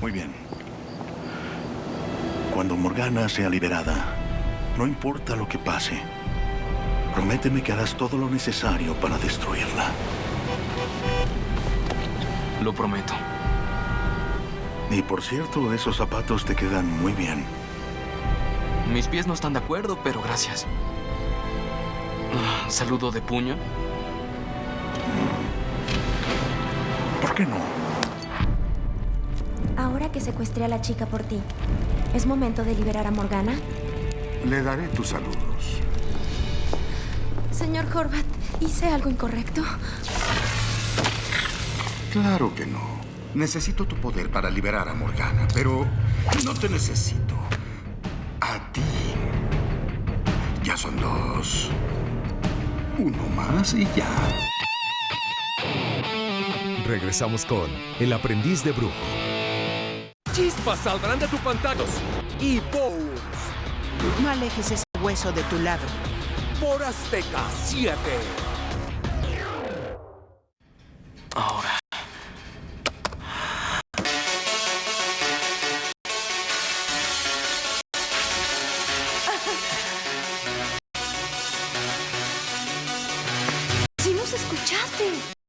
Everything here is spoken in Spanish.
Muy bien. Cuando Morgana sea liberada, no importa lo que pase, prométeme que harás todo lo necesario para destruirla. Lo prometo. Y por cierto, esos zapatos te quedan muy bien. Mis pies no están de acuerdo, pero gracias. Ah, ¿Saludo de puño? ¿Por qué no? Que secuestré a la chica por ti, ¿es momento de liberar a Morgana? Le daré tus saludos. Señor Horvat, ¿hice algo incorrecto? Claro que no. Necesito tu poder para liberar a Morgana, pero no te necesito. A ti. Ya son dos. Uno más y ya. Regresamos con El aprendiz de brujo. Chispas saldrán de tu pantalla. Y Bones No alejes ese hueso de tu lado. por Azteca 7. Ahora. ¡Si nos escuchaste!